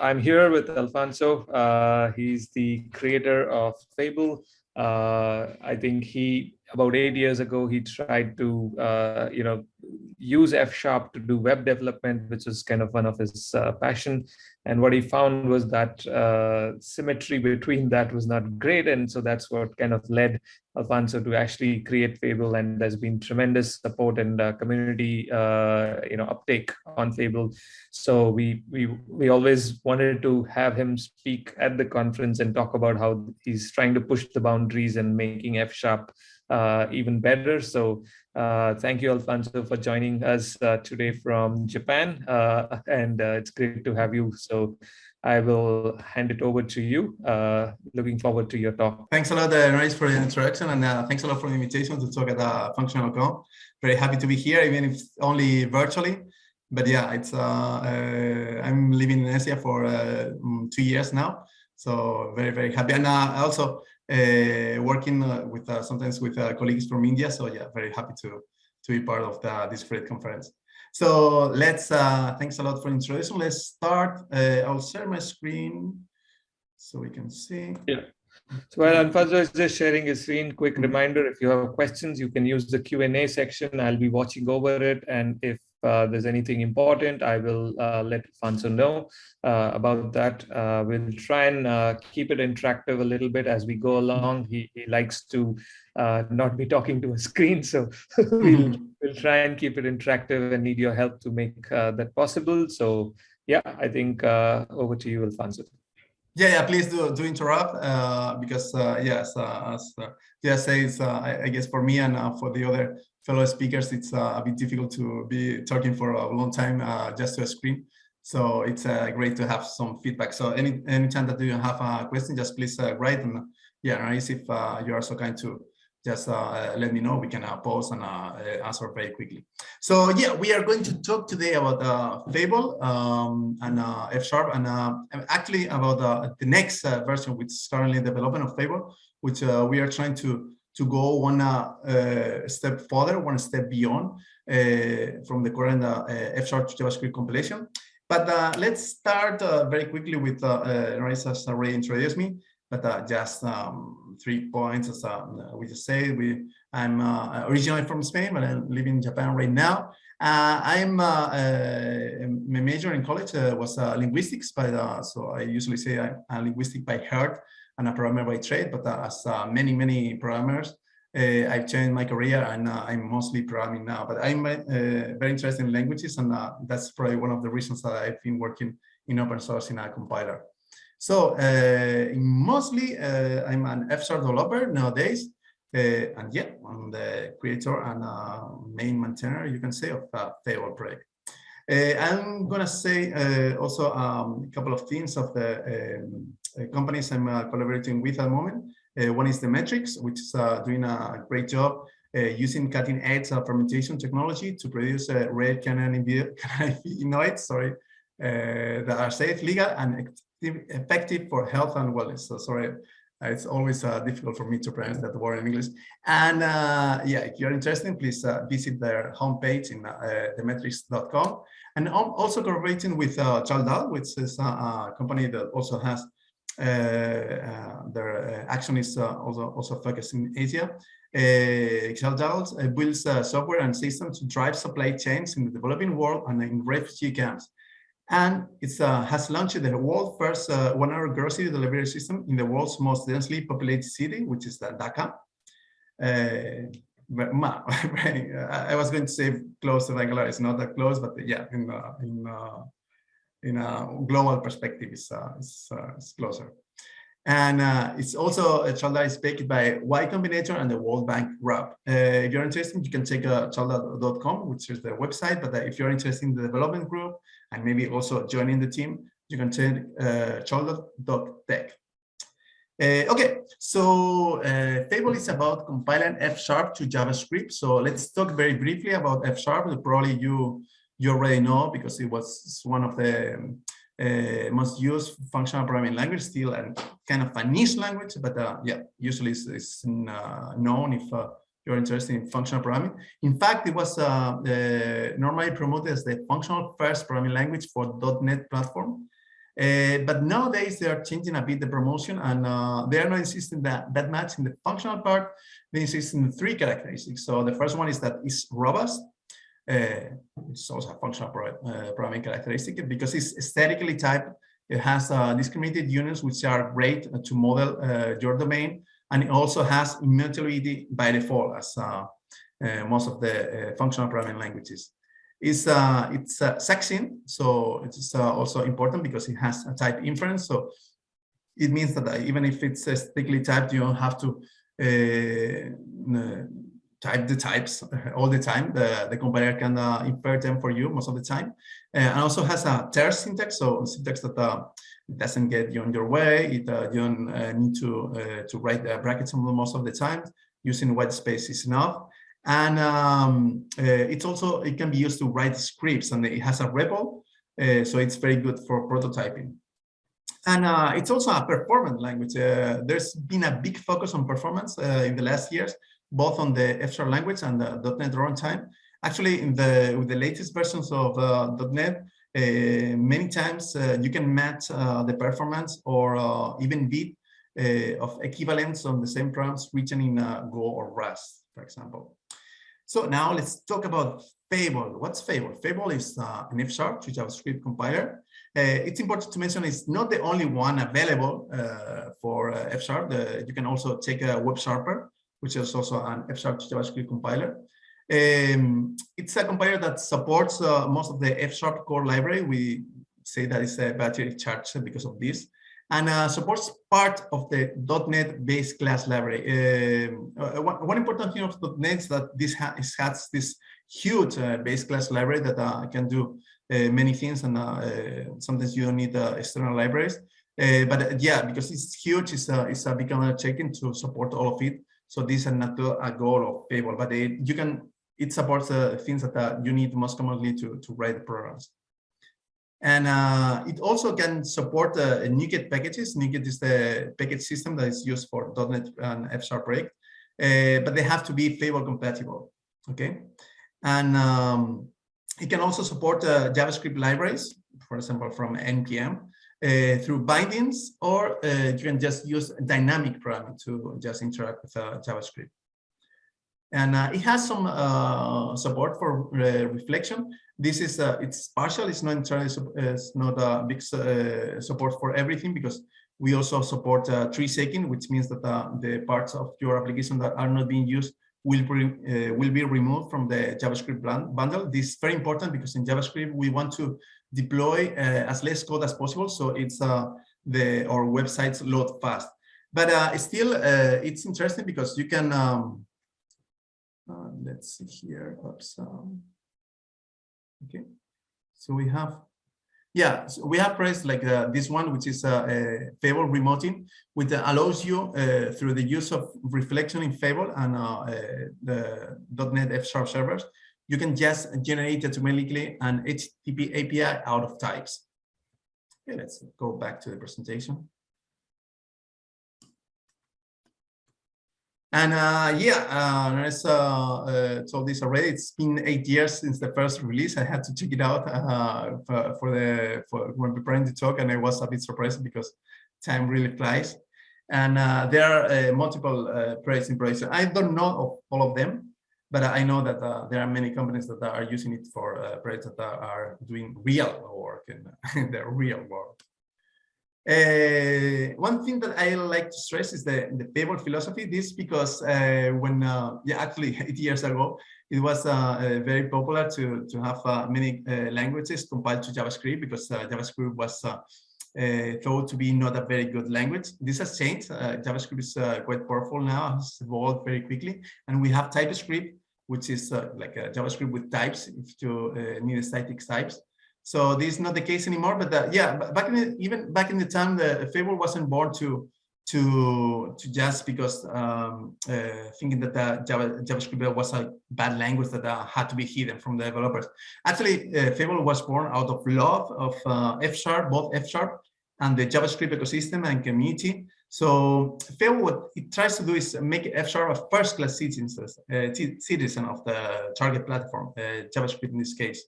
I'm here with Alfonso. Uh, he's the creator of Fable. Uh, I think he about eight years ago, he tried to, uh, you know, use F Sharp to do web development, which is kind of one of his uh, passion. And what he found was that uh, symmetry between that was not great. And so that's what kind of led Alfonso to actually create Fable. And there's been tremendous support and uh, community, uh, you know, uptake on Fable. So we, we, we always wanted to have him speak at the conference and talk about how he's trying to push the boundaries and making F Sharp even better. So uh, thank you, Alfonso, for joining us uh, today from Japan. Uh, and uh, it's great to have you. So I will hand it over to you. Uh, looking forward to your talk. Thanks a lot, uh, for the introduction. And thanks a lot for the invitation to talk at uh, Functional.com. Very happy to be here, even if only virtually. But yeah, it's I'm living in Asia for two years now. So very, very happy. And also uh, working uh, with uh, sometimes with colleagues from India. So yeah, very happy to to be part of the, this great conference. So let's, thanks a lot for introduction. Let's start. I'll share my screen so we can see. Yeah. So while Alfonso is just sharing his screen, quick mm-hmm. reminder, if you have questions, you can use the Q&A section. I'll be watching over it. And if uh, there's anything important, I will uh, let Alfonso know uh, about that. Uh, we'll try and uh, keep it interactive a little bit as we go along. He, he likes to uh, not be talking to a screen, so we'll, we'll try and keep it interactive and need your help to make that possible. So yeah, I think over to you, Alfonso. Yeah, yeah, please do, do interrupt because yes, as just says, I, I, guess for me and for the other fellow speakers, it's uh, a bit difficult to be talking for a long time uh, just to a screen. So it's uh, great to have some feedback. So any any time that you have a question, just please uh, write and yeah, nice if uh, you are so kind to just uh, let me know. We can pause and answer very quickly. So yeah, we are going to talk today about Fable um, and F Sharp and actually about the next version, which is currently in development of Fable, which we are trying to to go one uh, step further, one step beyond uh, from the current uh, F-sharp JavaScript compilation. But uh, let's start uh, very quickly with uh, Naresh has already introduced me, but uh, just um, three points. As we just said, we I'm originally from Spain, but I'm living in Japan right now. I'm a major in college was linguistics, but so I usually say I'm a linguistic by heart and a programmer by trade, but uh, as uh, many, many programmers, uh, I've changed my career and I'm mostly programming now, but I'm very interested in languages and that's probably one of the reasons that I've been working in open source in a compiler. So mostly I'm an F-sharp developer nowadays. Uh, and yeah, I'm the creator and uh, main maintainer, you can say, of uh, Fable project. Uh, I'm gonna say also um, a couple of things of the um, uh, companies I'm uh, collaborating with at the moment. Uh, one is Demetrix, which is doing a great job using cutting edge fermentation technology to produce rare cannabinoids, sorry, that are safe, legal, and effective for health and wellness. So sorry, it's always uh, difficult for me to pronounce that word in English. And uh, yeah, if you're interested, please uh, visit their homepage in demetrix.com. And I'm also collaborating with uh, Chaldal, which is a, a, company that also has uh, uh, their uh, action is also, also focused in Asia. Uh, builds software and systems to drive supply chains in the developing world and in refugee camps. And it has launched the world's first one-hour grocery delivery system in the world's most densely populated city, which is Dhaka. I was going to say close to Bangalore. It's not that close, but yeah, in uh, in uh, in a global perspective it's, uh, uh, is closer. And uh, it's also a Chaldal is backed by Y Combinator and the World Bank Group. Uh, if you're interested, you can check uh, which is the website. But uh, if you're interested in the development group and maybe also joining the team, you can check uh. Uh, okay, so uh, is about compiling F Sharp to JavaScript. So let's talk very briefly about F Sharp. Probably you you already know because it was one of the uh, most use functional programming language, still and kind of a niche language, but uh, yeah, usually it's, it's uh, known if uh, you're interested in functional programming. In fact, it was uh, uh, normally promoted as the functional first programming language for .NET platform. Uh, but nowadays they are changing a bit the promotion and uh, they are not insisting that that much in the functional part. They insist in three characteristics. So the first one is that it's robust. Uh, it's also a functional uh, programming characteristic because it's statically typed. It has uh, discriminated unions, which are great to model uh, your domain. And it also has immutability by default, as most of the functional programming languages is uh, it's uh, sexing, so it's uh, also important because it has a type inference. So it means that uh, even if it's uh, strictly typed, you don't have to uh, type the types all the time. The, the compiler can uh, infer them for you most of the time. and also has a terse syntax, so syntax that doesn't get you on your way. It, you don't need to, to write the brackets most of the time. Using white space is enough and um, uh, it's also it can be used to write scripts and it has a REPL uh, so it's very good for prototyping and uh, it's also a performance language uh, there's been a big focus on performance uh, in the last years both on the F language and the .NET runtime actually in the with the latest versions of uh, .NET many times you can match the performance or even beat of equivalents on the same programs written in Go or Rust for example so now let's talk about Fable. What's Fable? Fable is uh, an F-sharp to JavaScript compiler. Uh, it's important to mention it's not the only one available uh, for uh, F-sharp. You can also take a Web WebSharper, which is also an to JavaScript compiler. Um, it's a compiler that supports uh, most of the F-sharp core library. We say that it's a battery charge because of this and uh, supports part of the .NET base class library. Um, uh, one, important thing of .NET is that this ha has this huge uh, base class library that uh, can do uh, many things, and uh, sometimes you don't need external libraries. but yeah, because it's huge, it's a, it's a become check-in to support all of it. So this is not a goal of Fable, but it, you can it supports the things that you need most commonly to to write the programs. And uh, it also can support uh, NuGet packages. NuGet is the package system that is used for .NET and F-sharp project, uh, but they have to be Fable compatible, okay? And um, it can also support uh, JavaScript libraries, for example, from NPM, uh, through bindings, or uh, you can just use dynamic programming to just interact with JavaScript. And it has some support for reflection, this is uh, it's partial it's not entirely it's not a big uh, support for everything because we also support uh, tree shaking which means that uh, the parts of your application that are not being used will be uh, will be removed from the javascript bundle. This is very important because in javascript we want to deploy uh, as less code as possible so it's the our websites load fast. But still it's interesting because you can um, let's see here. Oops um, Okay, so we have, yeah, so we have pressed like uh, this one, which is uh, a Fable remoting, which allows you uh, through the use of reflection in Fable and uh, uh, the .NET F Sharp servers, you can just generate automatically an HTTP API out of types. Okay, let's go back to the presentation. And uh, yeah, uh, as uh, told this already, it's been eight years since the first release. I had to check it out uh, for, for, the for when preparing the talk, and I was a bit surprised because time really flies. And uh, there are uh, multiple uh, projects in production. I don't know of all of them, but I know that there are many companies that are using it for projects that are doing real work in the real world. Uh, one thing that I like to stress is the, the Fable philosophy. This because uh, when, uh, yeah, actually eight years ago, it was uh, uh, very popular to, to have uh, many languages compiled to JavaScript because JavaScript was thought to be not a very good language. This has changed. JavaScript is quite powerful now, has evolved very quickly. And we have TypeScript, which is like JavaScript with types if you need static types. So this is not the case anymore. But uh, yeah, back in the, even back in the time, the Fable wasn't born to to to just because um, uh, thinking that the Java, JavaScript was a bad language that uh, had to be hidden from the developers. Actually, uh, Fable was born out of love of uh, F Sharp, both F Sharp and the JavaScript ecosystem and community. So Fable, what it tries to do is make F Sharp a first-class citizen, uh, citizen of the target platform, uh, JavaScript in this case.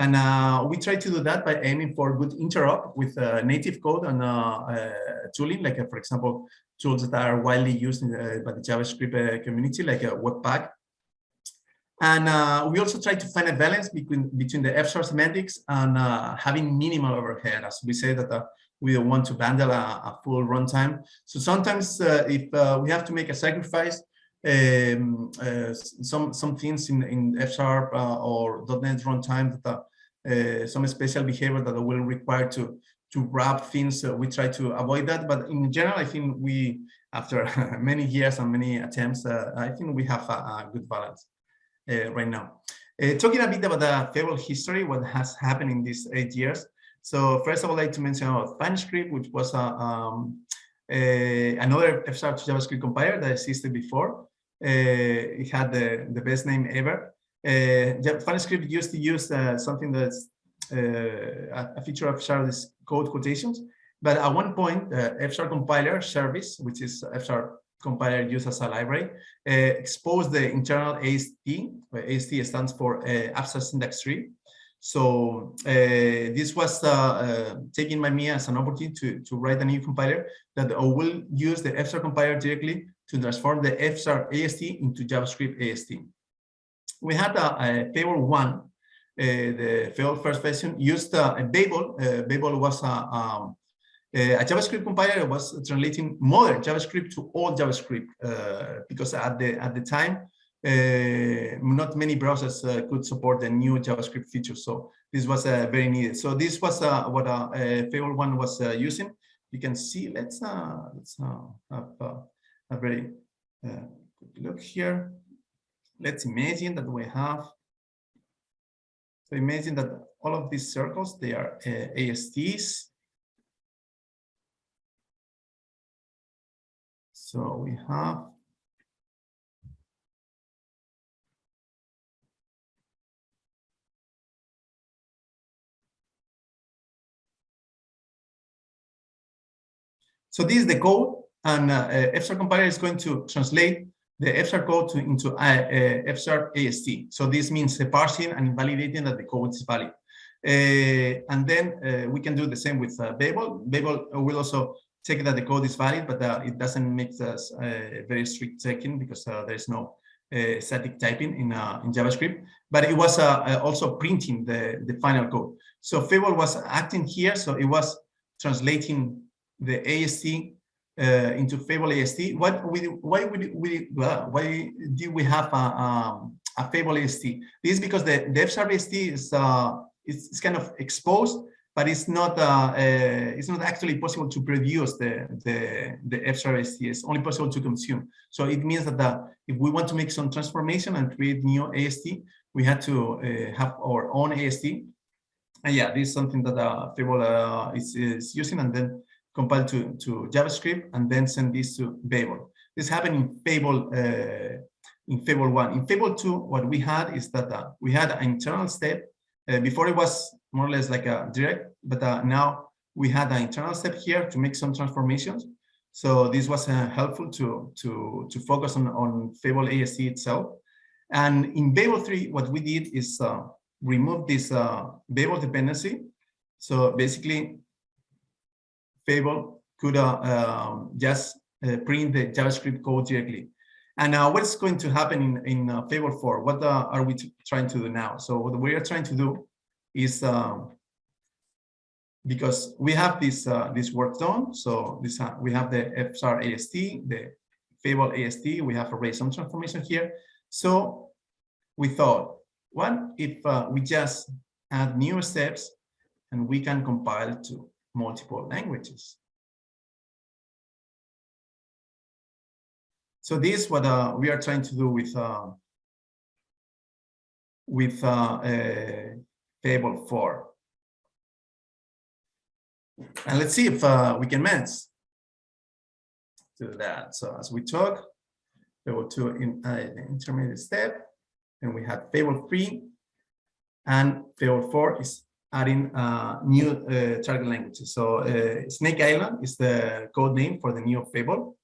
And uh, we try to do that by aiming for good interop with uh, native code and uh, tooling, like for example, tools that are widely used in, by the JavaScript community, like Webpack. And we also try to find a balance between between the F-sharp semantics and having minimal overhead, as we say that we don't want to bundle a, a full runtime. So sometimes uh, if uh, we have to make a sacrifice, um, uh, some some things in in F sharp uh, or .NET runtime that uh, some special behavior that will require to to wrap things. we try to avoid that, but in general, I think we after many years and many attempts, uh, I think we have a, a good balance right now. talking a bit about the Fable history, what has happened in these eight years. So first, I would like to mention about FunScript, which was a, um, a another F-sharp JavaScript compiler that existed before. Uh, it had the, the best name ever. Uh, FunScript used to use uh, something that's uh, a feature of F-sharp is code quotations. But at one point, the F-sharp compiler service, which is F-sharp compiler used as a library, uh, exposed the internal AST, where AST stands for uh, abstract syntax tree, so uh, this was uh, uh, taken by me as an opportunity to, to write a new compiler that will use the FSharp compiler directly to transform the FSharp AST into JavaScript AST. We had a, a Fable 1, uh, the Fable first version, used uh, a Babel. Uh, Babel was a, um, a JavaScript compiler was translating modern JavaScript to old JavaScript because at the at the time uh, not many browsers uh, could support the new JavaScript features. So this was uh, very needed. So this was uh, what uh, Fable one was uh, using. You can see. Let's uh, let's have a very good look here. Let's imagine that we have. So imagine that all of these circles they are ASTs. So we have So this is the code, and uh, FSharp compiler is going to translate the FSharp code to, into uh, uh, FSharp AST. So this means the parsing and invalidating that the code is valid. Uh, and then uh, we can do the same with uh, Babel. Babel will also check that the code is valid, but uh, it doesn't make us very strict checking because there is no static typing in, in JavaScript. But it was also printing the, the final code. So Fable was acting here, so it was translating the AST uh, into Fable AST. What we why would we why do we have a, um, a Fable AST? This is because the, F-sharp AST is uh, it's, it's, kind of exposed, but it's not uh, uh, it's not actually possible to produce the the the F-sharp AST. It's only possible to consume. So it means that the, if we want to make some transformation and create new AST, we had to uh, have our own AST. And yeah, this is something that uh, Fable uh, is, is using, and then compile to, to JavaScript, and then send this to Babel. This happened in Fable uh, in Fable 1. In Fable 2, what we had is that uh, we had an internal step. Uh, before it was more or less like a direct, but uh, now we had an internal step here to make some transformations. So this was uh, helpful to, to, to focus on, on Fable AST itself. And in Fable 3, what we did is uh, remove this Babel dependency. So basically, Fable could uh, um, just uh, print the JavaScript code directly. And uh, what's going to happen in, in uh, Fable 4? What uh, are we trying to do now? So what we are trying to do is, um, because we have this uh, this work done, so this we have the FSharp AST, the Fable AST, we have arrayed some transformation here. So we thought, what if we just add new steps and we can compile to multiple languages. So this is what uh, we are trying to do with uh, with uh, Fable 4. And let's see if uh, we can manage to that. So as we talk, Fable 2 in uh, intermediate step, and we have Fable 3, and Fable 4 is adding uh, new uh, target languages. So uh, Snake Island is the code name for the new Fable.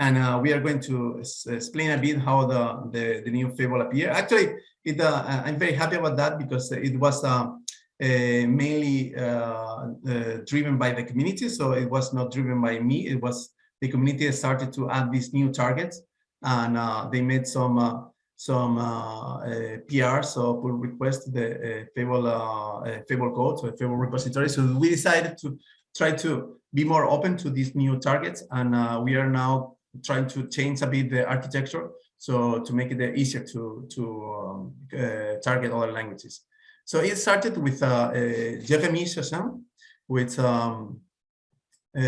and uh, we are going to explain a bit how the, the, the new Fable appear. Actually, it, uh, I'm very happy about that because it was uh, mainly uh, uh, driven by the community. So it was not driven by me. It was the community started to add these new targets and uh, they made some some PR, so pull request the Fable Fable code, so Fable repository. So we decided to try to be more open to these new targets, and we are now trying to change a bit the architecture so to make it easier to to um, uh, target other languages. So it started with uh, uh, Jérémie Chassaing, with um, uh,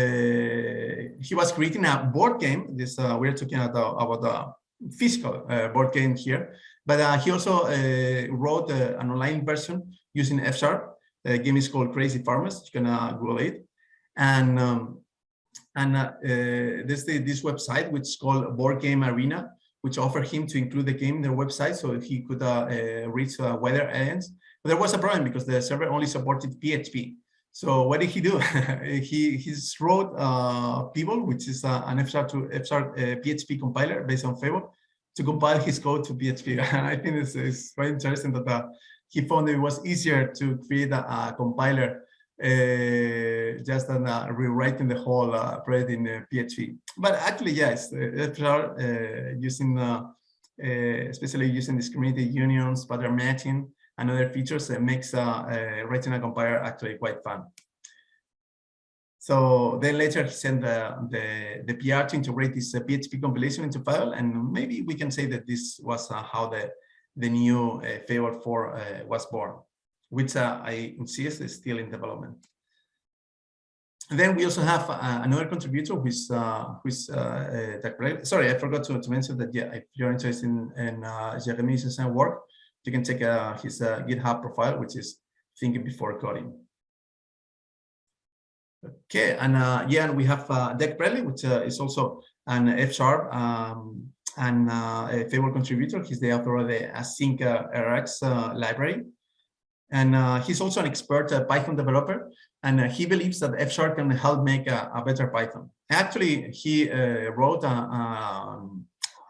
he was creating a board game. This uh, we're talking about, about physical uh, board game here, but uh, he also wrote an online version using F Sharp. The game is called Crazy Farmers. You can Google it, and um, and uh, this this website which is called Board Game Arena, which offered him to include the game in their website so he could uh, uh, reach uh, wider audience. But there was a problem because the server only supported PHP. So what did he do? he he wrote uh, Peeble, which is uh, an F sharp to F sharp PHP compiler based on Fable, to compile his code to PHP. And I think it's, it's very interesting that uh, he found it was easier to create a, a compiler uh, just than uh, rewriting the whole uh, project in PHP. But actually, yes, FSR using especially using discriminated unions, pattern matching, and other features that makes writing a compiler actually quite fun. So then later he sent the, the, the PR to integrate this uh, PHP compilation into file. And maybe we can say that this was uh, how the, the new uh, Fable 4 uh, was born which uh, I insist is still in development. And then we also have uh, another contributor who is uh, who is uh, uh sorry I forgot to, to mention that yeah if you're interested in, in uh, Jeremy's work you can check uh, his GitHub profile which is thinking before coding. Okay, and yeah, and we have uh, Dag Brattli, which is also an F sharp um, and a favorite contributor. He's the author of the Async RX library. And uh, he's also an expert uh, Python developer, and uh, he believes that F Sharp can help make a, a better Python. Actually, he uh, wrote a, a,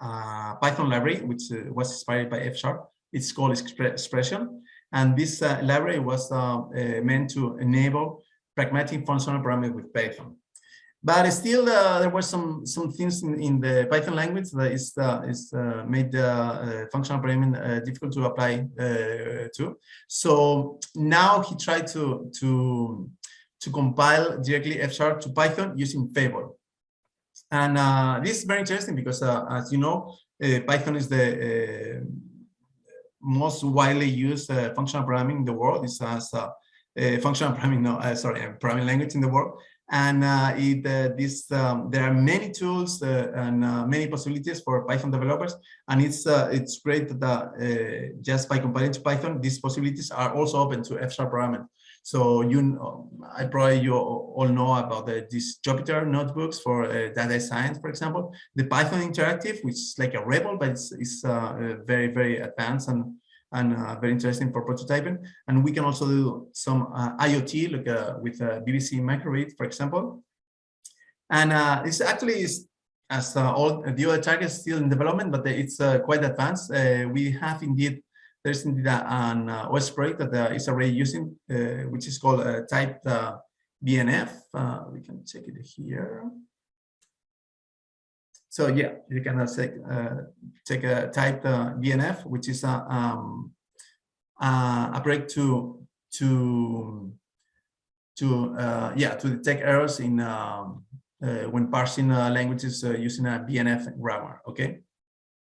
a, Python library, which uh, was inspired by F Sharp. It's called Expression. And this uh, library was meant to enable pragmatic functional programming with Python. But still, uh, there were some some things in, in the Python language that is uh, is uh, made uh, functional programming uh, difficult to apply uh, to. So now he tried to to to compile directly F sharp to Python using Fable. And this is very interesting because, as you know, Python is the most widely used functional programming in the world. It's as a functional programming, no, sorry, programming language in the world and uh, it, uh, this um, there are many tools uh, and uh, many possibilities for Python developers, and it's uh, it's great that uh, just by compiling to Python, these possibilities are also open to F-sharp programming. So you, I probably you all know about the, these Jupyter notebooks for data science, for example. The Python Interactive, which is like a REPL, but it's, it's very very advanced and and uh, very interesting for prototyping. And we can also do some uh, IoT, like uh, with uh, BBC Micro:bit, for example. And uh, it's actually is as uh, all the other targets still in development, but it's quite advanced. we have indeed there's indeed an OS project that is already using, which is called typed BNF. we can check it here. So yeah, you can uh, take, uh, a type uh, BNF, which is a, um, a break to to to uh, yeah to detect errors in um, uh, when parsing uh, languages using a BNF grammar. Okay.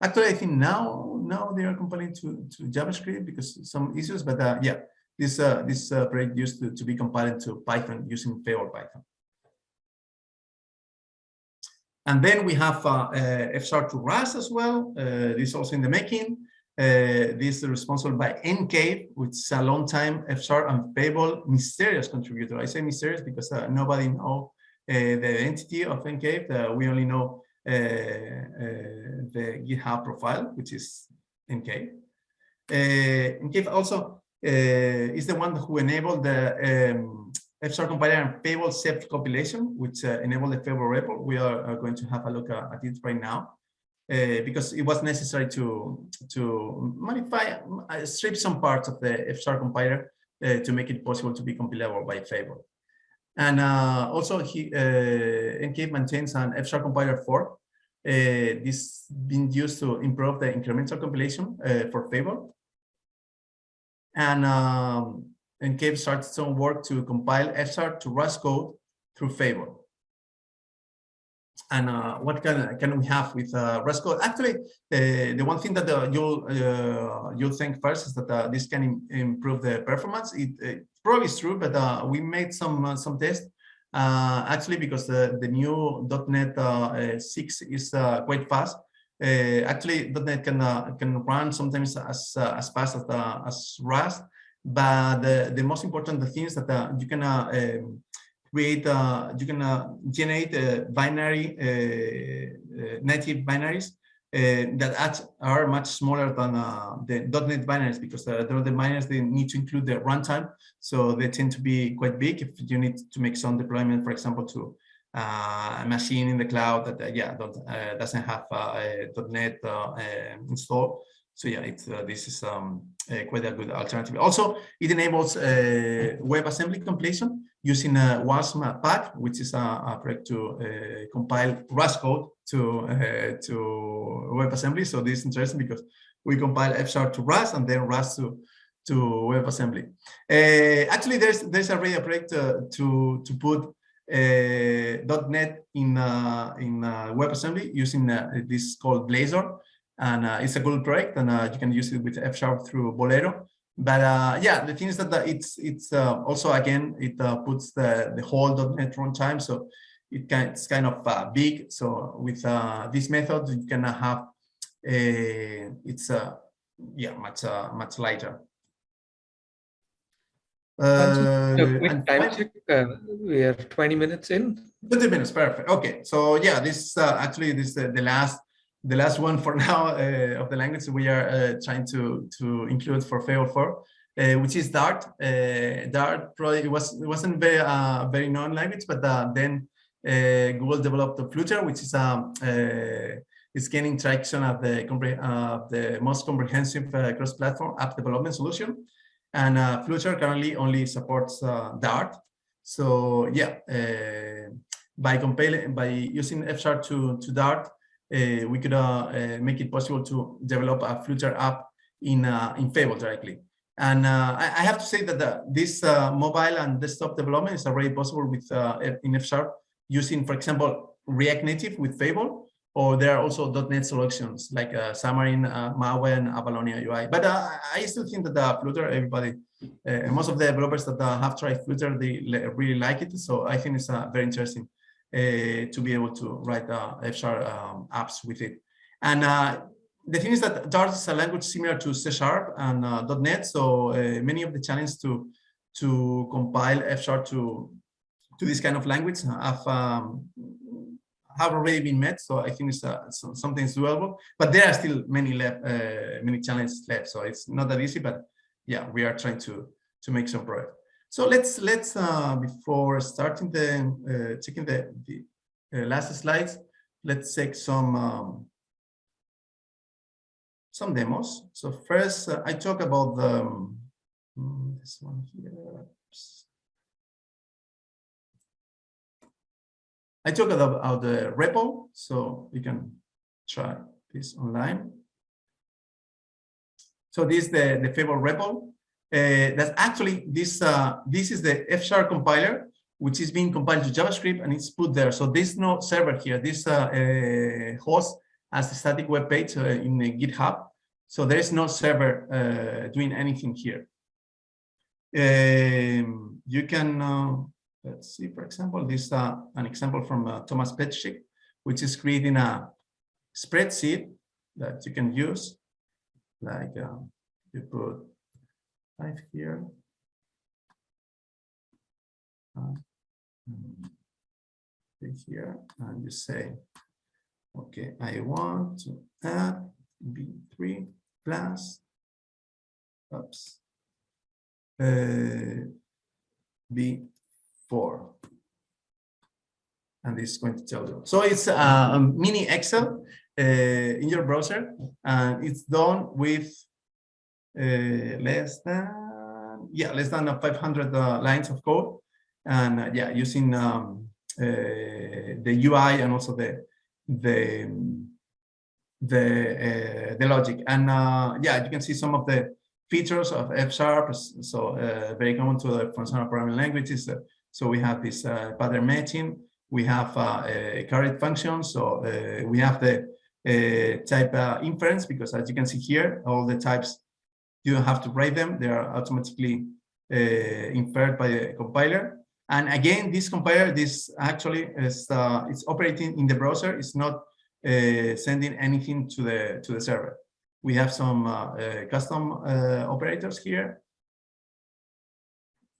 Actually, I think now now they are compiling to to JavaScript because some issues, but uh, yeah, this uh, this uh, project used to, to be compiled to Python using Fable Python. And then we have uh, uh, F-sharp to Rust as well. Uh, this is also in the making. this is responsible by ncave, which is a long time F-sharp and Fable mysterious contributor. I say mysterious because nobody know the identity of ncave. we only know the GitHub profile, which is ncave. Uh, ncave also uh, is the one who enabled the um, FSharp compiler and Fable self compilation, which uh, the Fable REPL. We are, are, going to have a look at, at it right now. Uh, because it was necessary to to modify, uh, strip some parts of the FSharp compiler uh, to make it possible to be compilable by Fable. And uh, also, he uh, maintains an FSharp compiler fork. Uh, this been used to improve the incremental compilation uh, for Fable. And um, ncave starts some work to compile FSharp to Rust code through Fable and uh, what can can we have with uh, Rust code? Actually, the one thing that you'll you'll think first is that this can Im improve the performance. It, it, probably is true, but uh, we made some some tests actually because the new .NET 6 is quite fast. actually, .NET can can run sometimes as as fast as as Rust, but the the most important thing is that you can um, create, uh, you can uh, generate uh, binary, uh, native binaries that are much smaller than the .NET binaries because the, the binaries, they need to include the runtime. So they tend to be quite big if you need to make some deployment, for example, to uh, a machine in the cloud that uh, yeah uh, doesn't have a .NET installed. So yeah, it's this is um, quite a good alternative. Also, it enables WebAssembly completion using a WASM pack, which is a, a project to uh, compile Rust code to uh, to WebAssembly. So this is interesting because we compile FSharp to Rust and then Rust to to WebAssembly. Uh, actually, there's there's already a project uh, to to put uh, .NET in uh, in WebAssembly using this called Blazor, and it's a good project, and you can use it with F Sharp through Bolero but uh, yeah, the thing is that it's it's uh, also again it uh, puts the the whole .NET runtime, so it can it's kind of uh, big. So with uh, this method, you can have a it's uh, yeah much much lighter. Uh, time check. we are 20 minutes in. 20 minutes, perfect. Okay, so yeah, this actually this is the last the last one for now uh, of the language we are uh, trying to to include for Fable 4, uh, which is Dart. Uh, Dart probably was it wasn't very uh, very known language, but uh, then Google developed the Flutter, which is um, is gaining traction at the the most comprehensive cross-platform app development solution. And Flutter currently only supports Dart. So yeah, by compiling by using F to to Dart, uh, we could uh, uh, make it possible to develop a Flutter app in in Fable directly. And uh, I, I, have to say that the, this uh, mobile and desktop development is already possible with uh, in F using, for example, React Native with Fable, or there are also .NET solutions like uh, Xamarin, uh, Maven, and Avalonia UI. But uh, I still think that the Flutter, everybody, most of the developers that have tried Flutter, they really like it. So I think it's very interesting uh, to be able to write uh, F-sharp um, apps with it. And uh, the thing is that Dart is a language similar to C Sharp and .NET, so many of the challenges to to compile F-sharp to to this kind of language have um, have already been met. So I think it's uh, something doable, but there are still many left, uh, many challenges left. So it's not that easy, but yeah, we are trying to to make some progress. So let's let's uh, before starting the uh, checking the, the uh, last slides, let's take some um, some demos. So first, uh, I talk about the um, this one here. Oops. I talk about the REPL, so you can try this online. So this is the the Fable REPL. uh, that's actually this uh, this is the F-sharp compiler, which is being compiled to JavaScript and it's put there. So there's no server here. This uh, uh host as a static web page uh, in GitHub. So there is no server uh, doing anything here. Um, you can, let's see, for example, this is an example from Tomas Petricek, which is creating a spreadsheet that you can use. Like you put type here. Uh, here and you say, okay, I want to add B3 plus, oops, uh, B4 four. And this is going to tell you. So it's a mini Excel uh, in your browser, and it's done with uh, less than yeah less than 500 uh, lines of code, and uh, yeah using um, uh, the UI and also the the the uh, the logic. And yeah, you can see some of the features of F sharp. So very common to the functional programming languages. So we have this pattern matching we have uh, a caret function. So uh, we have the uh, type inference because as you can see here, all the types, you don't have to write them. They are automatically inferred by the compiler. And again, this compiler, this actually is uh, it's operating in the browser. It's not uh, sending anything to the to the server. We have some uh, custom operators here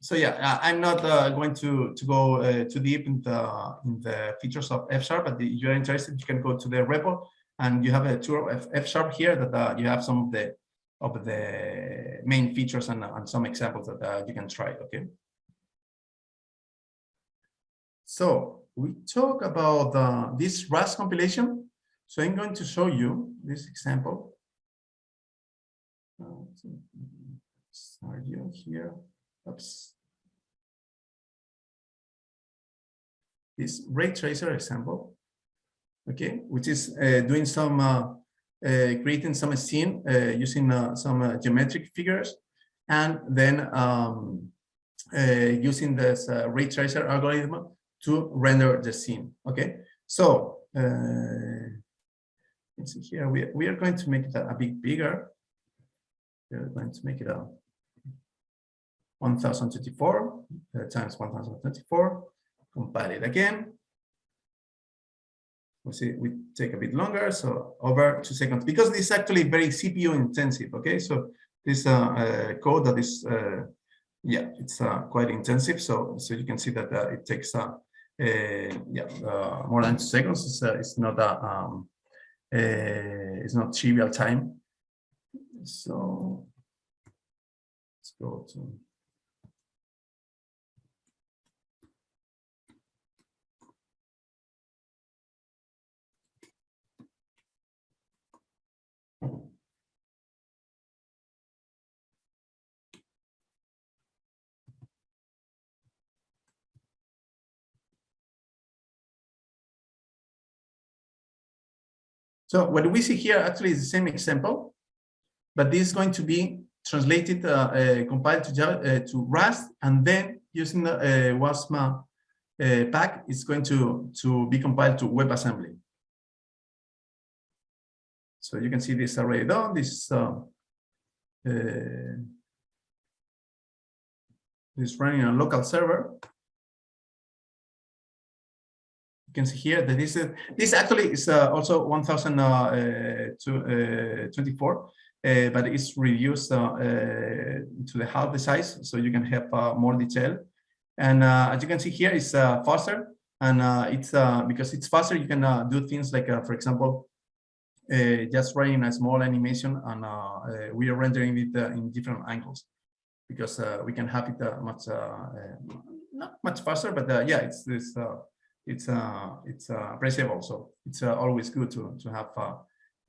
so yeah, I'm not uh, going to to go uh, too deep in the in the features of F sharp, but if you're interested, you can go to the REPL and you have a tour of F sharp here that uh, you have some of the of the main features and, and some examples that uh, you can try. Okay. So we talk about uh, this Rust compilation. So I'm going to show you this example. Uh, you here? Oops. This ray tracer example, okay, which is uh, doing some, uh, uh, creating some scene uh, using uh, some geometric figures, and then um, using this ray tracer algorithm to render the scene. Okay, so let's see here. We we are going to make it a, a bit bigger. We are going to make it a 1024 uh, times 1024, compile it again. We see we take a bit longer, so over two seconds, because this is actually very CPU intensive. Okay, so this uh, uh, code that is, uh, yeah, it's uh, quite intensive. So so you can see that uh, it takes uh, yeah more than two seconds. It's, it's not a um, it's not trivial time. So let's go to So what we see here actually is the same example, but this is going to be translated, uh, uh, compiled to, uh, to Rust, and then using the uh, WASM uh, pack, it's going to, to be compiled to WebAssembly. So you can see this already done. This uh, is running on a local server. You can see here that this is this actually is uh, also 1024, uh, uh, uh, uh, but it's reduced uh, uh, to the half the size, so you can have more detail. And as you can see here, it's faster, and it's because it's faster. You can do things like, for example, just running a small animation, and we are rendering it in different angles because we can have it much not much faster, but yeah, it's this it's uh, it's uh, appreciable. So it's uh, always good to to have uh,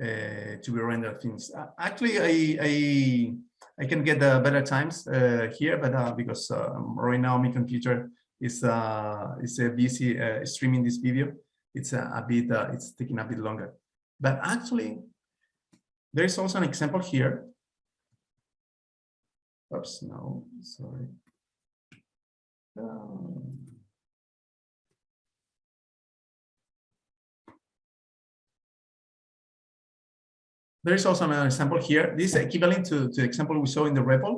uh to be rendered things. Uh, actually, I I I can get uh, better times here, but because um, right now my computer is uh, is busy streaming this video, it's a bit it's taking a bit longer. But actually, there is also an example here. Oops, no, sorry. Um, There is also another example here. This is equivalent to, to the example we saw in the REPL,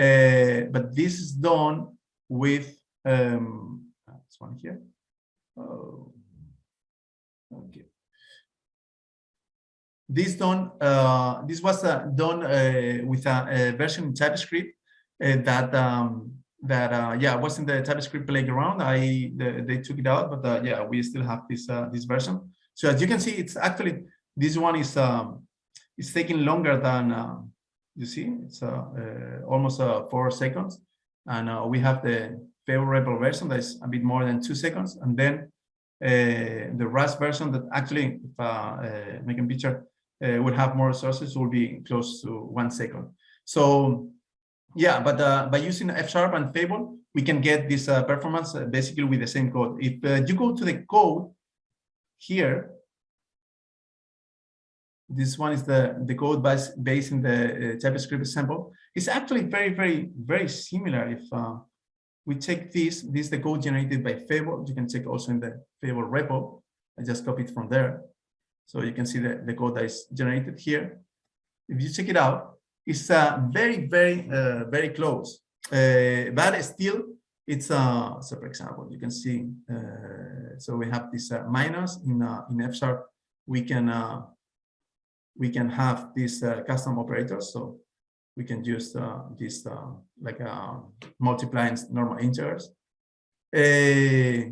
uh, but this is done with um, this one here. Oh, okay. This done. Uh, this was uh, done uh, with a, a, version in TypeScript uh, that um, that uh, yeah was in the TypeScript playground. I the, they took it out, but uh, yeah, we still have this this version. So as you can see, it's actually this one is um, it's taking longer than uh, you see. It's uh, uh, almost uh, four seconds, and we have the REPL version that is a bit more than two seconds, and then the Rust version that actually, if uh, making picture would have more resources, will be close to one second. So yeah, but by using F sharp and Fable, we can get this performance basically with the same code. If you go to the code here, this one is the, the code based, based in the uh, JavaScript example. It's actually very, very, very similar. If uh, we check this, this is the code generated by Fable. You can check also in the Fable repo. I just copied from there. So you can see the, the code that is generated here. If you check it out, it's uh, very, very, uh, very close. Uh, but still, it's uh, so for example, you can see. Uh, so we have this uh, minus in in F sharp. We can we can have these uh, custom operators. So we can use uh, this uh, like uh, multiplying normal integers. Uh,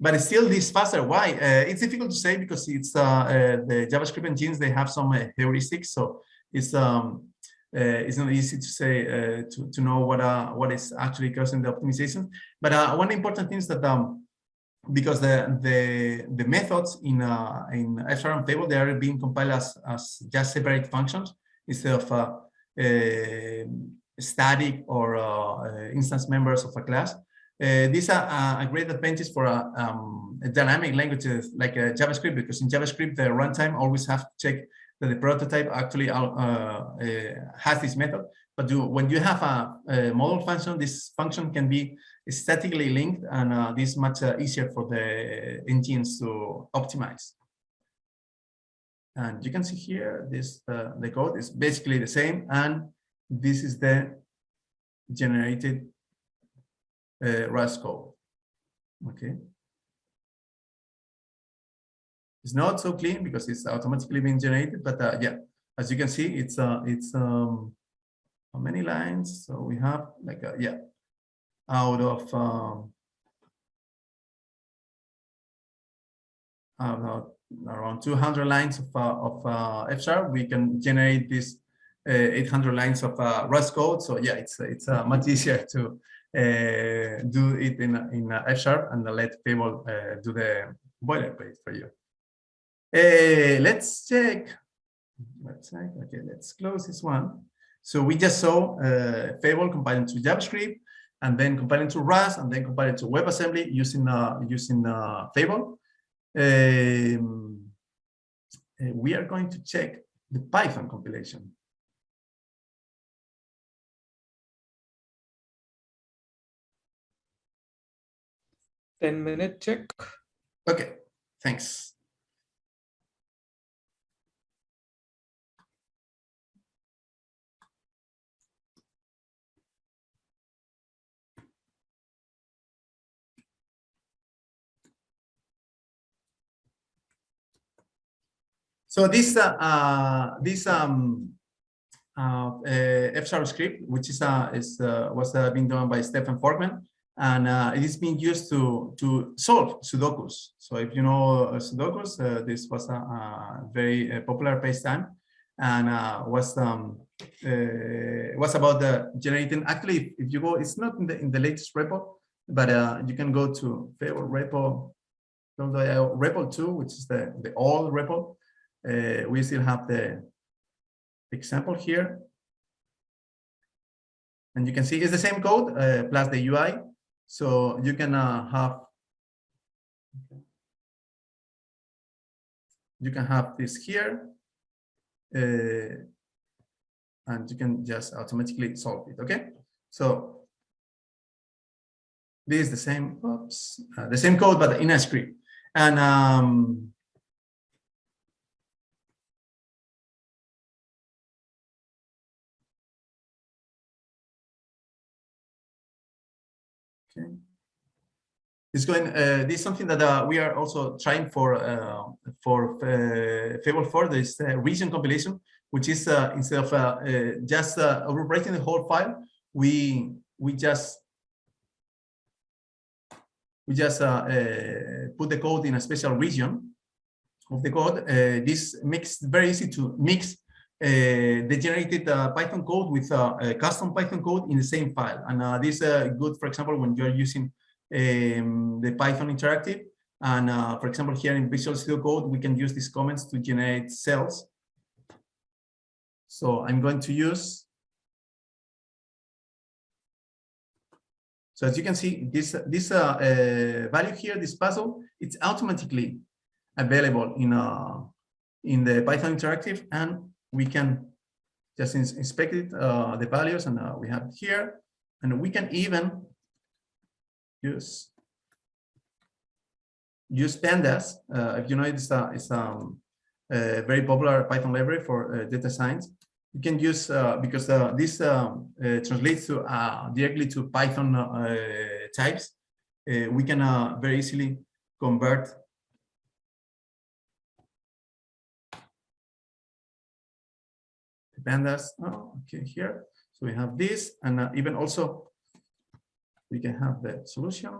but still this faster. Why? Uh, it's difficult to say because it's uh, uh, the JavaScript engines, they have some heuristics. So it's um, it's not easy to say to, to know what uh, what is actually causing the optimization. But uh, one important thing is that um, because the the the methods in uh, in FSharp Fable they are being compiled as as just separate functions instead of uh, uh, static or uh, uh, instance members of a class. Uh, these are a great advantage for uh, um, dynamic languages like JavaScript because in JavaScript the runtime always have to check that the prototype actually has this method. But when you have a, a, model function, this function can be statically linked, and uh, this is much uh, easier for the engines to optimize. And you can see here, this uh, the code is basically the same, and this is the generated uh, Rust code. Okay. It's not so clean because it's automatically being generated, but uh, yeah, as you can see, it's uh, it's um, how many lines? So we have like a, yeah, out of um, around 200 lines of uh, of uh, F sharp, we can generate this uh, 800 lines of uh, Rust code. So yeah, it's it's uh, much easier to uh, do it in in F sharp and let people do the boilerplate for you. Let's check. Website. Okay, let's close this one. So we just saw Fable compiling to JavaScript, and then compiling to Rust, and then compiling to WebAssembly using uh, using uh, Fable. Um, uh, we are going to check the Python compilation. Ten minute check. Okay, thanks. So this uh, uh, this um, uh, F sharp script, which is uh, is uh, was uh, being done by Steffen Forkmann, and uh, it is being used to to solve Sudokus. So if you know uh, Sudokus, uh, this was a, a very uh, popular pastime, and uh, was um, uh, was about the generating. Actually, if you go, it's not in the in the latest repo, but uh, you can go to Fable repo, repo two, which is the the old repo, uh, we still have the example here. And you can see it's the same code uh, plus the UI. So you can uh, have you can have this here uh, and you can just automatically solve it okay so this is the same oops, uh, the same code but in a script and um, Okay. It's going. Uh, this is something that uh, we are also trying for uh, for uh, Fable 4. This uh, region compilation, which is uh, instead of uh, just overwriting the whole file, we we just we just put the code in a special region of the code. this makes it very easy to mix they generated Python code with a custom Python code in the same file. And this is good, for example, when you're using um, the Python interactive. And uh, for example, here in Visual Studio Code, we can use these comments to generate cells. So I'm going to use. So as you can see, this this uh, uh, value here, this puzzle, it's automatically available in uh, in the Python interactive, and we can just ins inspect it, uh, the values, and uh, we have here, and we can even use use pandas. Uh, if you know, it's a, it's um, a very popular Python library for uh, data science. You can use uh, because uh, this um, uh, translates to uh, directly to Python types. we can very easily convert pandas. Oh, okay, here. So we have this, and even also we can have the solution.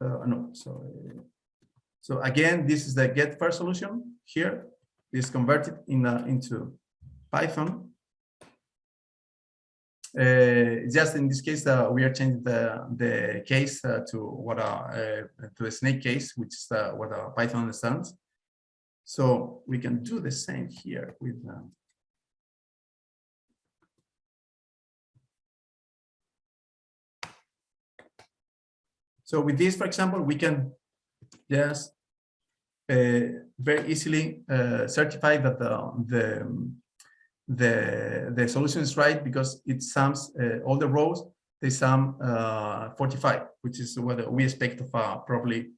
Uh, no, so so again, this is the get first solution here. This converted in uh, into Python. Uh, just in this case, uh, we are changing the the case uh, to what a uh, to a snake case, which is uh, what Python understands. So we can do the same here with So with this, for example, we can just uh, very easily uh, certify that the, the the the solution is right because it sums uh, all the rows they sum uh, 45 which is what we expect of a properly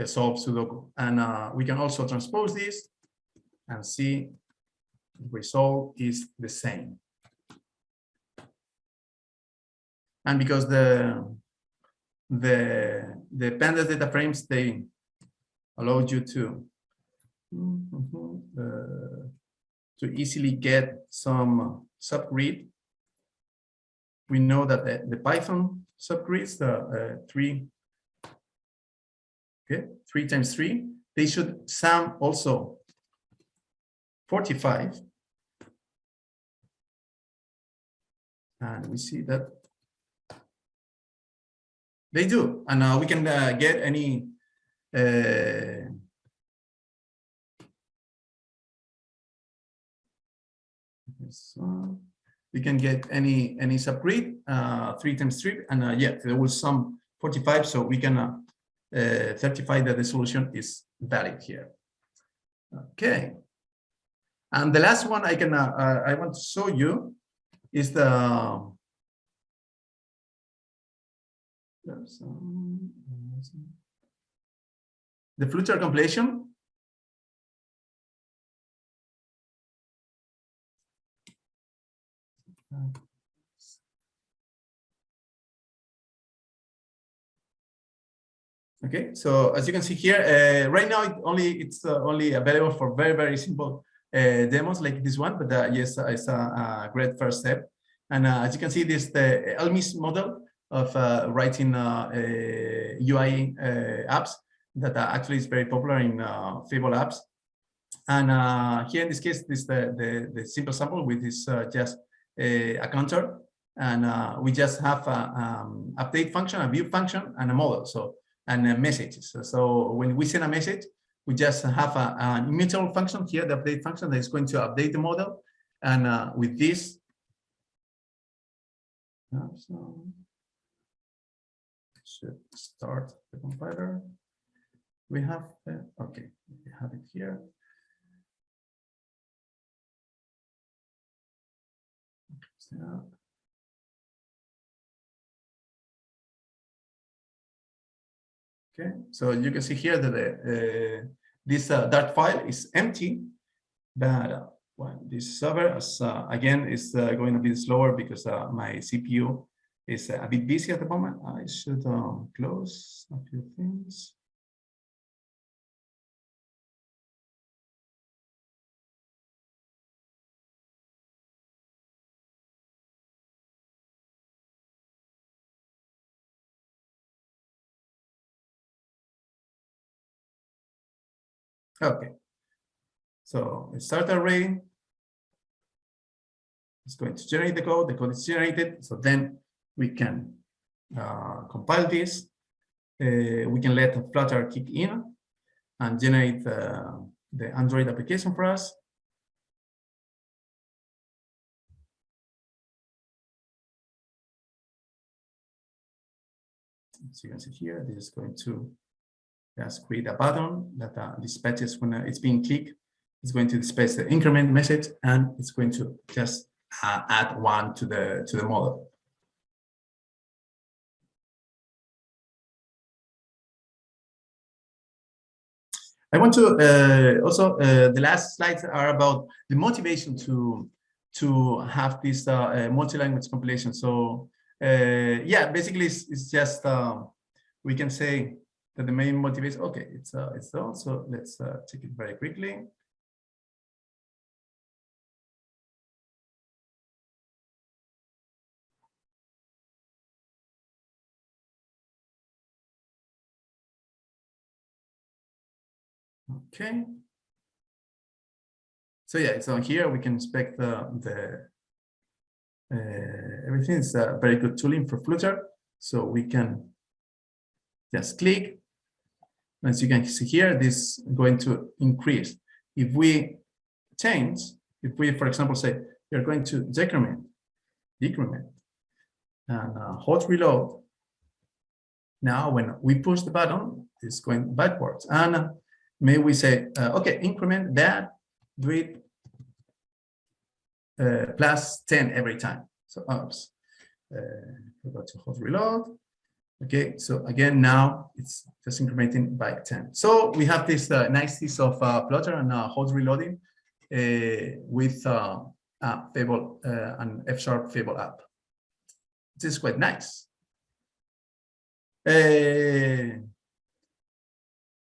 uh, solved sudoku and uh, we can also transpose this and see the result is the same and because the the the pandas data frames they allow you to uh, to easily get some subgrid. We know that the, the Python subgrids, the uh, three, okay, three times three, they should sum also 45. And we see that they do, and uh, we can uh, get any uh, so we can get any any subgrid uh, three times three, and uh, yeah, there was some 45, so we can uh, certify that the solution is valid here. Okay, and the last one I can uh, uh, I want to show you is the the future completion. Okay, so as you can see here, uh, right now it only it's uh, only available for very very simple uh, demos like this one, but uh, yes, it's a, a, great first step. And uh, as you can see, this the Elmish model of uh, writing UI uh, uh, apps that actually is very popular in Fable apps. And here in this case, this the, the, the simple sample with this just a, counter and uh, we just have a um, update function, a view function, and a model. So and uh, messages. So, when we send a message, we just have a, an immutable function here, the update function that is going to update the model. And uh, with this, so should start the compiler. We have, uh, okay, we have it here. Okay, so you can see here that uh, this uh, Dart file is empty, but this server, is, uh, again, is uh, going a bit slower because uh, my CPU is a bit busy at the moment. I should um, close a few things. Okay. So start array. It's going to generate the code. The code is generated. So then we can uh, compile this. Uh, we can let Flutter kick in and generate uh, the Android application for us. So you can see here, this is going to just create a button that uh, dispatches when it's being clicked. It's going to dispatch the increment message, and it's going to just uh, add one to the to the model. I want to uh, also uh, the last slides are about the motivation to to have this uh, uh multi-language compilation. So uh, yeah, basically it's, it's just um, we can say that the main motivation. Okay, it's uh, it's done. So let's take it very quickly. Okay. So yeah, so here we can inspect the, the uh, everything is a very good tooling for Flutter. So we can just click. As you can see here, this is going to increase. If we change, if we, for example, say you're going to decrement, decrement, and uh, hot reload, now when we push the button, it's going backwards. And may we say, uh, okay, increment that, it uh, plus 10 every time. So oops, uh, go to hot reload. Okay, so again, now it's just incrementing by 10. So we have this uh, nice piece of uh, Flutter and uh, reloading uh, with uh, Fable uh, and F Sharp Fable app. This is quite nice. Uh,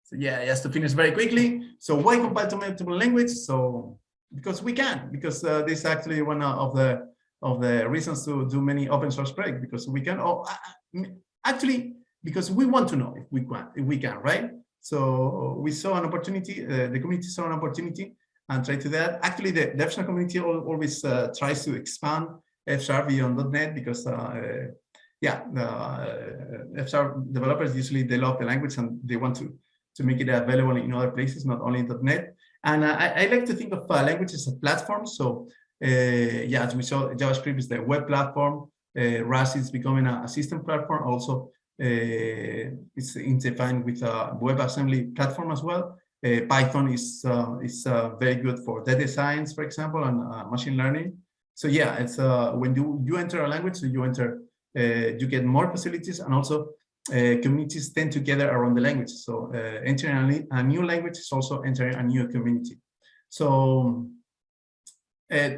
so yeah, just to finish very quickly. So why compile to multiple languages? So because we can, because uh, this is actually one of the of the reasons to do many open source projects because we can. Oh, actually, because we want to know if we can, if we can, right? So we saw an opportunity. Uh, the community saw an opportunity and tried to that. Actually, the Sharp community always uh, tries to expand F beyond .NET because uh, yeah, the uh, F developers usually they love the language and they want to to make it available in other places, not only .NET. And uh, I, I, like to think of uh, languages as platforms. So uh, yeah, as we saw, JavaScript is the web platform. Uh, Rust is becoming a, a system platform. Also, uh, it's intertwined with a WebAssembly platform as well. Uh, Python is is very good for data science, for example, and machine learning. So yeah, it's when you you enter a language, so you enter, you get more facilities, and also uh, communities tend to gather around the language. So uh, entering a, a, new language is also entering a new community. So uh,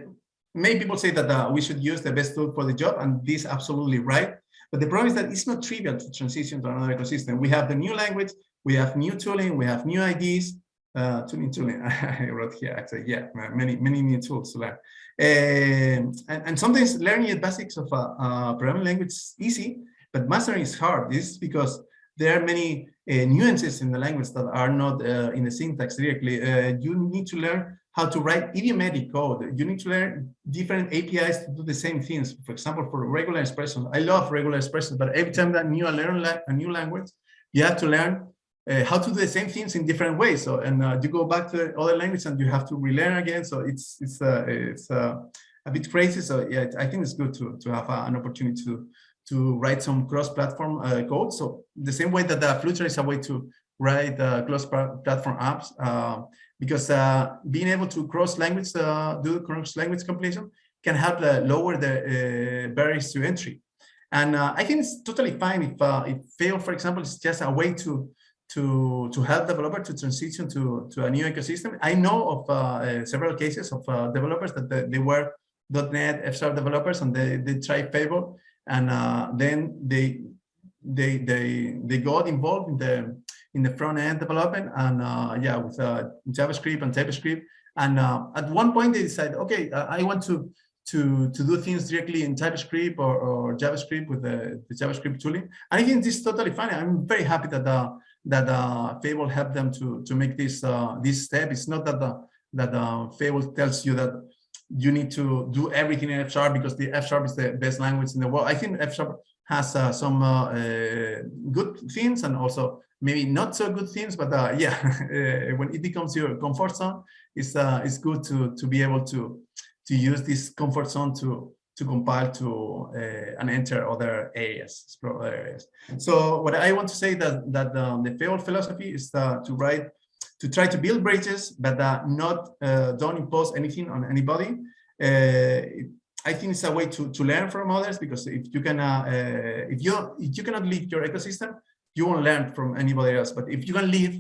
many people say that uh, we should use the best tool for the job, and this is absolutely right. But the problem is that it's not trivial to transition to another ecosystem. We have the new language, we have new tooling, we have new ideas, uh, tooling, tooling. I wrote here actually, yeah, many, many new tools to learn. Um, and, and, sometimes learning the basics of a, a programming language is easy, but mastering is hard. This is because there are many uh, nuances in the language that are not uh, in the syntax directly. Uh, you need to learn how to write idiomatic code. You need to learn different APIs to do the same things. For example, for regular expressions, I love regular expressions, but every time that you learn a new language, you have to learn uh, how to do the same things in different ways. So, and uh, you go back to other language and you have to relearn again. So it's it's uh, it's a bit crazy. So yeah, I think it's good to to have an opportunity to to write some cross-platform uh, code. So the same way that the Flutter is a way to write uh, cross-platform apps, uh, because uh, being able to cross-language, uh, do cross-language compilation can help uh, lower the barriers to entry. And I think it's totally fine if if Fable, for example, is just a way to to to help developer to transition to to a new ecosystem. I know of several cases of developers that they, were .NET F developers and they they tried Fable and uh, then they they they they got involved in the in the front end development and uh, yeah with uh, JavaScript and TypeScript. And uh, at one point they decided okay I want to to to do things directly in TypeScript or, or JavaScript with the, the JavaScript tooling. And I think this is totally fine. I'm very happy that uh, that uh, Fable helped them to to make this uh, this step. It's not that the that uh, Fable tells you that you need to do everything in F sharp because the F sharp is the best language in the world. I think F sharp has uh, some good things and also maybe not so good things, but uh, yeah, uh, when it becomes your comfort zone, it's uh, it's good to to be able to to use this comfort zone to to compile to and enter other areas, other areas. So what I want to say that that um, the Fable philosophy is to write to try to build bridges, but not don't impose anything on anybody. It, I think it's a way to, to learn from others because if you can uh, if you if you cannot lead your ecosystem, you won't learn from anybody else. But if you can lead,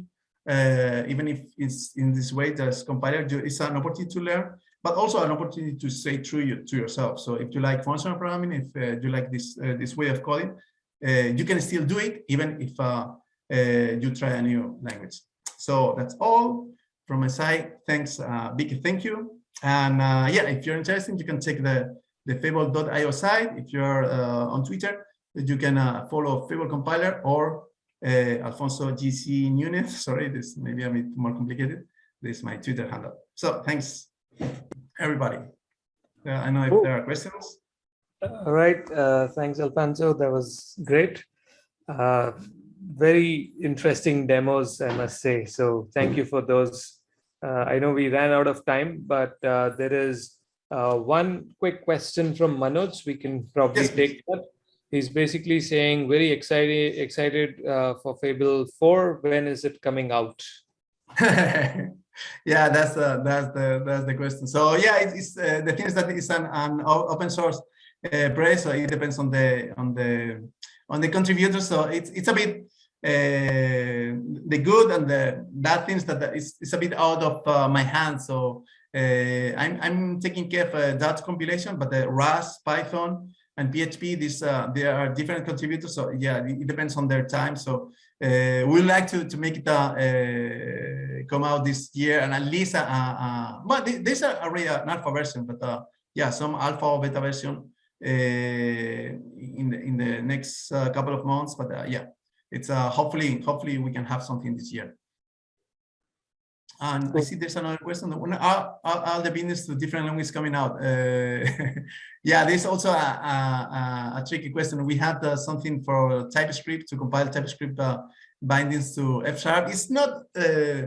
uh, even if it's in this way, as compiler, it's an opportunity to learn, but also an opportunity to say true you, to yourself. So if you like functional programming, if uh, you like this uh, this way of coding, uh, you can still do it even if uh, you try a new language. So that's all from my side. Thanks, big thank you. And uh, yeah, if you're interested, you can check the, the Fable.io site. If you're uh, on Twitter, you can uh, follow Fable compiler or uh, Alfonso GC Nunez. Sorry, this may be a bit more complicated. This is my Twitter handle. So thanks, everybody. Uh, I know if Ooh. there are questions. All right. Uh, thanks, Alfonso. That was great. Uh, very interesting demos, I must say. So thank you for those uh, I know we ran out of time, but uh, there is uh, one quick question from Manoj. We can probably yes, take that. He's basically saying very excited excited uh, for Fable 4. When is it coming out? yeah, that's the that's the Dart's the question. So yeah, it, it's uh, the thing is that it's an, an open source uh, project, so it depends on the on the on the contributors. So it's it's a bit uh, the good and the bad things that is, is a bit out of uh, my hands. So uh, I'm, I'm taking care of uh, that compilation, but the Rust, Python, and PHP, these uh, there are different contributors. So yeah, it depends on their time. So uh, we like to to make it uh, come out this year and at least uh, uh, but there's already an alpha version, but uh, yeah, some alpha or beta version in the in the next couple of months. But yeah, it's uh, hopefully hopefully we can have something this year. And I see there's another question. Are, are, are the business to different languages coming out? Uh, yeah, there's also a, a, a, tricky question. We had uh, something for TypeScript to compile TypeScript uh, bindings to F sharp. It's not uh,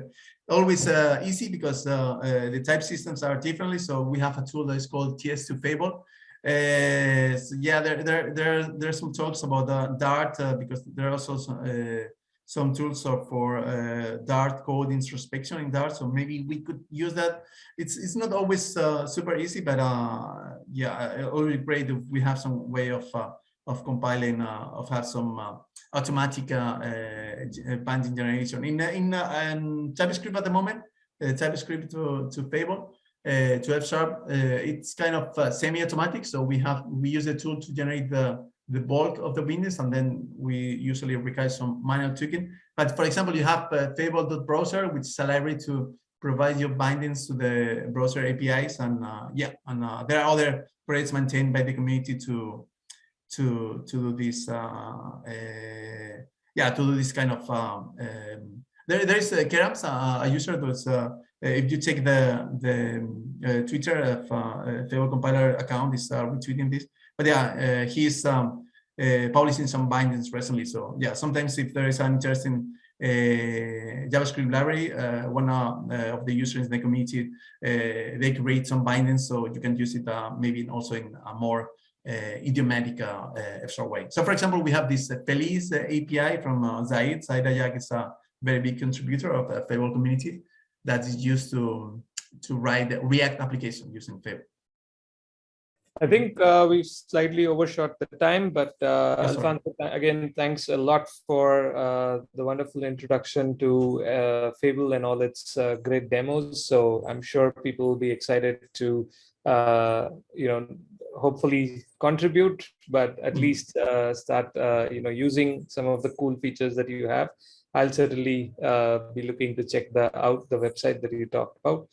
always uh, easy because uh, the type systems are differently. So we have a tool that is called TS2 Fable so yeah, there, there, there, there's some talks about Dart because there are also some, some tools are for uh, Dart code introspection in Dart. So maybe we could use that. It's it's not always uh, super easy, but yeah, it would be great if we have some way of of compiling of have some automatic binding generation in in, in TypeScript at the moment. TypeScript to to Fable uh, to F sharp, uh, it's kind of uh, semi-automatic. So we have we use a tool to generate the the bulk of the bindings, and then we usually require some manual tweaking. But for example, you have uh, Fable.browser, which is a library to provide your bindings to the browser APIs, and uh, yeah, and uh, there are other projects maintained by the community to to to do this. Uh, yeah, to do this kind of. Um, um, there, there is uh, Kerams, a user that's uh, if you check the the uh, Twitter of uh, Fable compiler account is retweeting this. But yeah, he's um, publishing some bindings recently. So yeah, sometimes if there is an interesting uh, JavaScript library, uh, one uh, of the users in the community, they create some bindings so you can use it maybe also in a more idiomatic uh, way. So for example, we have this Feliz API from Zaid. Zaid Ajaj is a very big contributor of the Fable community that is used to to write the React application using Fable. I think uh, we've slightly overshot the time, but uh, Alfonso, again, thanks a lot for uh, the wonderful introduction to uh, Fable and all its uh, great demos. So I'm sure people will be excited to, uh, you know, hopefully contribute, but at mm-hmm. least uh, start, you know, using some of the cool features that you have. I'll certainly uh, be looking to check the out the website that you talked about.